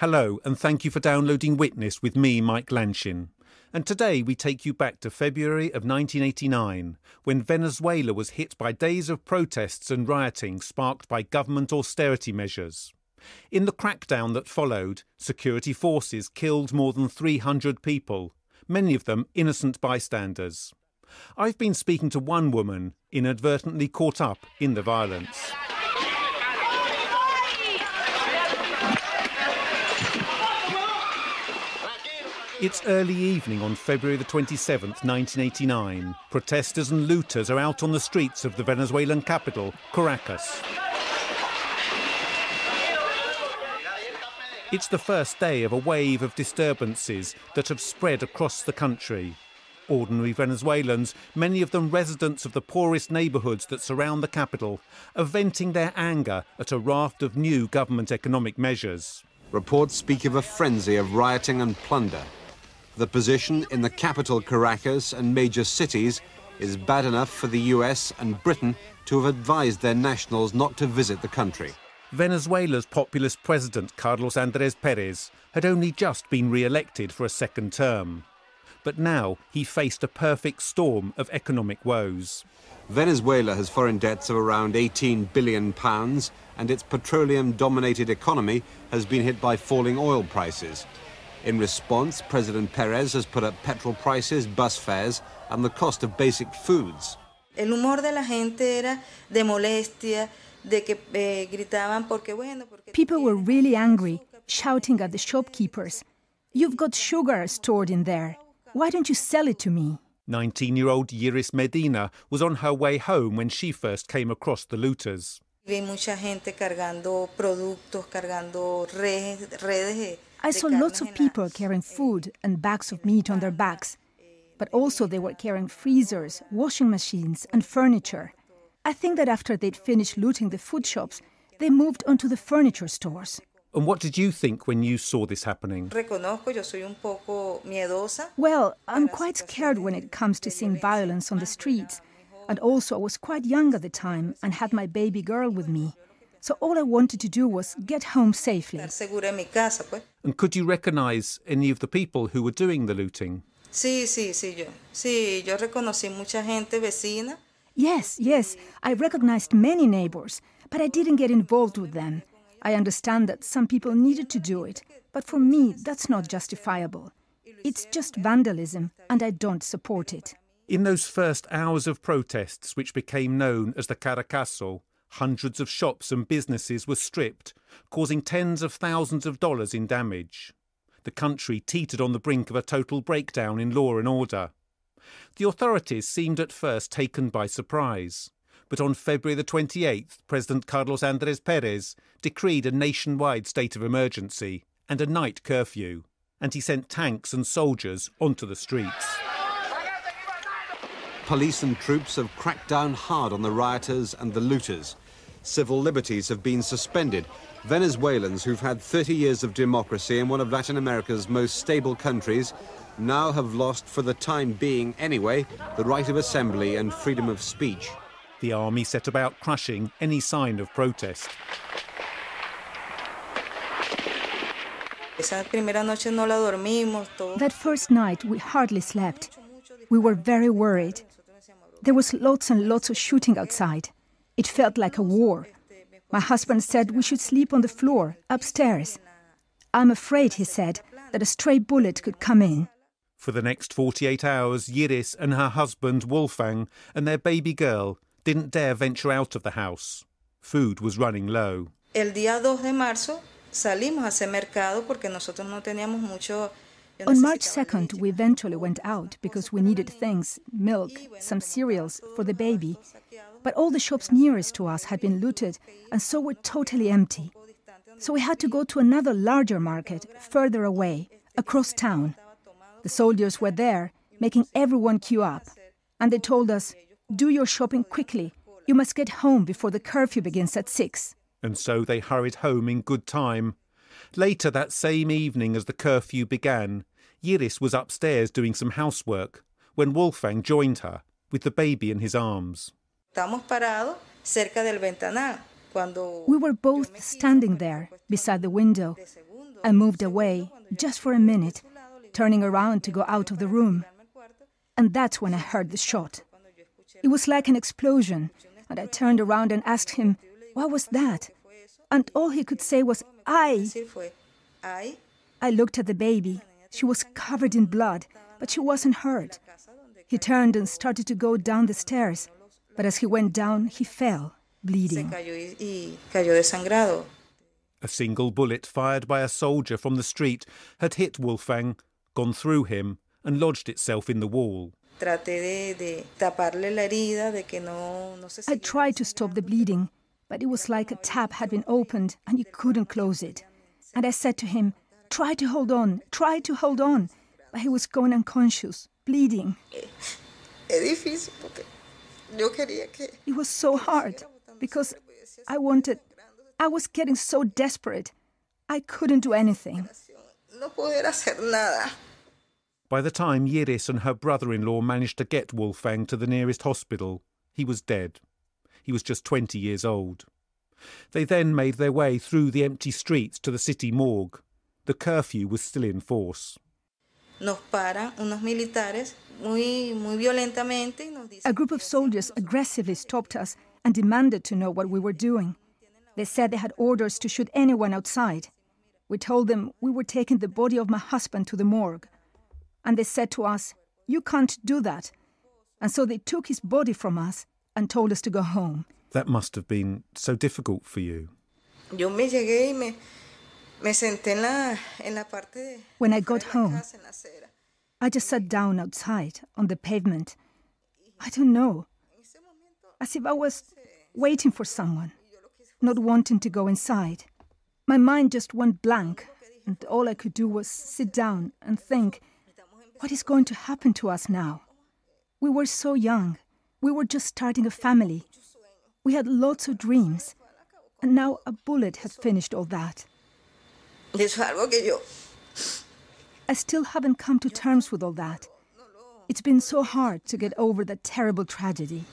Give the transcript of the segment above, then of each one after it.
Hello, and thank you for downloading Witness with me, Mike Lanchin. And today we take you back to February of 1989, when Venezuela was hit by days of protests and rioting sparked by government austerity measures. In the crackdown that followed, security forces killed more than 300 people, many of them innocent bystanders. I've been speaking to one woman inadvertently caught up in the violence. It's early evening on February the 27th, 1989. Protesters and looters are out on the streets of the Venezuelan capital, Caracas. It's the first day of a wave of disturbances that have spread across the country. Ordinary Venezuelans, many of them residents of the poorest neighbourhoods that surround the capital, are venting their anger at a raft of new government economic measures. Reports speak of a frenzy of rioting and plunder the position in the capital Caracas and major cities is bad enough for the US and Britain to have advised their nationals not to visit the country. Venezuela's populist president Carlos Andrés Perez had only just been re-elected for a second term. But now he faced a perfect storm of economic woes. Venezuela has foreign debts of around 18 billion pounds and its petroleum-dominated economy has been hit by falling oil prices. In response, President Perez has put up petrol prices, bus fares, and the cost of basic foods. El humor de la gente era de molestia, de que eh, gritaban porque bueno, porque People were really angry, shouting at the shopkeepers. You've got sugar stored in there. Why don't you sell it to me? 19 year old Yiris Medina was on her way home when she first came across the looters. Vi mucha gente cargando productos, cargando redes, redes I saw lots of people carrying food and bags of meat on their backs, but also they were carrying freezers, washing machines, and furniture. I think that after they'd finished looting the food shops, they moved onto the furniture stores. And what did you think when you saw this happening? Well, I'm quite scared when it comes to seeing violence on the streets. And also, I was quite young at the time and had my baby girl with me. So all I wanted to do was get home safely. And could you recognize any of the people who were doing the looting? Sí, sí, sí, yo. Sí, yo reconocí mucha gente vecina. Yes, yes, I recognized many neighbors, but I didn't get involved with them. I understand that some people needed to do it, but for me, that's not justifiable. It's just vandalism, and I don't support it. In those first hours of protests, which became known as the Caracazo, Hundreds of shops and businesses were stripped, causing tens of thousands of dollars in damage. The country teetered on the brink of a total breakdown in law and order. The authorities seemed at first taken by surprise. But on February the 28th, President Carlos Andrés Perez decreed a nationwide state of emergency and a night curfew, and he sent tanks and soldiers onto the streets. Police and troops have cracked down hard on the rioters and the looters. Civil liberties have been suspended. Venezuelans who've had 30 years of democracy in one of Latin America's most stable countries now have lost, for the time being anyway, the right of assembly and freedom of speech. The army set about crushing any sign of protest. That first night, we hardly slept. We were very worried. There was lots and lots of shooting outside. It felt like a war. My husband said we should sleep on the floor, upstairs. I'm afraid, he said, that a stray bullet could come in. For the next 48 hours, Yiris and her husband, Wolfgang, and their baby girl didn't dare venture out of the house. Food was running low. El día 2 de marzo salimos a hacer mercado porque nosotros no teníamos mucho on March 2nd, we eventually went out because we needed things milk, some cereals for the baby. But all the shops nearest to us had been looted and so were totally empty. So we had to go to another larger market further away, across town. The soldiers were there, making everyone queue up. And they told us, do your shopping quickly. You must get home before the curfew begins at 6. And so they hurried home in good time. Later that same evening as the curfew began, Yiris was upstairs doing some housework when Wolfgang joined her with the baby in his arms. Estamos parados cerca del ventanal. We were both standing there beside the window. I moved away just for a minute, turning around to go out of the room. And that's when I heard the shot. It was like an explosion, and I turned around and asked him, What was that? And all he could say was, I. I looked at the baby. She was covered in blood, but she wasn't hurt. He turned and started to go down the stairs, but as he went down, he fell, bleeding. A single bullet fired by a soldier from the street had hit Wolfgang, gone through him, and lodged itself in the wall. I tried to stop the bleeding, but it was like a tap had been opened and you couldn't close it. And I said to him, Try to hold on, try to hold on. But he was going unconscious, bleeding. It was so hard because I wanted, I was getting so desperate. I couldn't do anything. By the time Yiris and her brother in law managed to get Wolfgang to the nearest hospital, he was dead. He was just 20 years old. They then made their way through the empty streets to the city morgue. The curfew was still in force. A group of soldiers aggressively stopped us and demanded to know what we were doing. They said they had orders to shoot anyone outside. We told them we were taking the body of my husband to the morgue. And they said to us, You can't do that. And so they took his body from us and told us to go home. That must have been so difficult for you. When I got home, I just sat down outside on the pavement. I don't know, as if I was waiting for someone, not wanting to go inside. My mind just went blank, and all I could do was sit down and think, what is going to happen to us now? We were so young. We were just starting a family. We had lots of dreams. And now a bullet has finished all that. I still haven't come to terms with all that. It's been so hard to get over that terrible tragedy.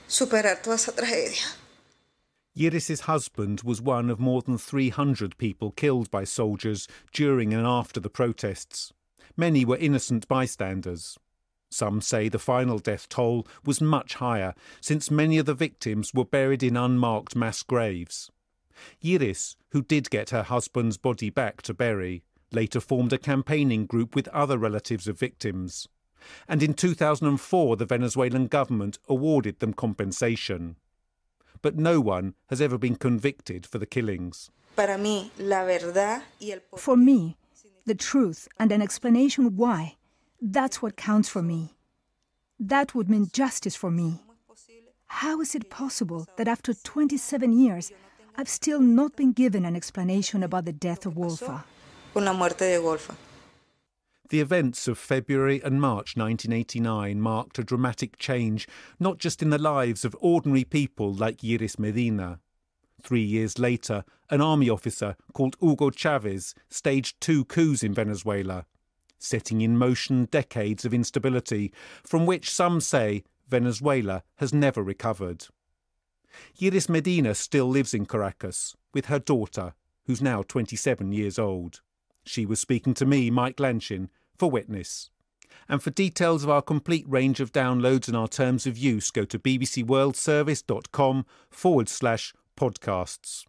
Yiris's husband was one of more than 300 people killed by soldiers during and after the protests. Many were innocent bystanders. Some say the final death toll was much higher, since many of the victims were buried in unmarked mass graves. Yiris, who did get her husband's body back to bury, later formed a campaigning group with other relatives of victims. And in 2004, the Venezuelan government awarded them compensation. But no one has ever been convicted for the killings. For me, the truth and an explanation why, that's what counts for me. That would mean justice for me. How is it possible that after 27 years, I've still not been given an explanation about the death of Wolfa? The events of February and March 1989 marked a dramatic change, not just in the lives of ordinary people like Yiris Medina. Three years later, an army officer called Hugo Chavez staged two coups in Venezuela, setting in motion decades of instability, from which some say Venezuela has never recovered. Yiris Medina still lives in Caracas with her daughter, who's now 27 years old. She was speaking to me, Mike Lanchin, for Witness. And for details of our complete range of downloads and our terms of use, go to bbcworldservice.com forward slash podcasts.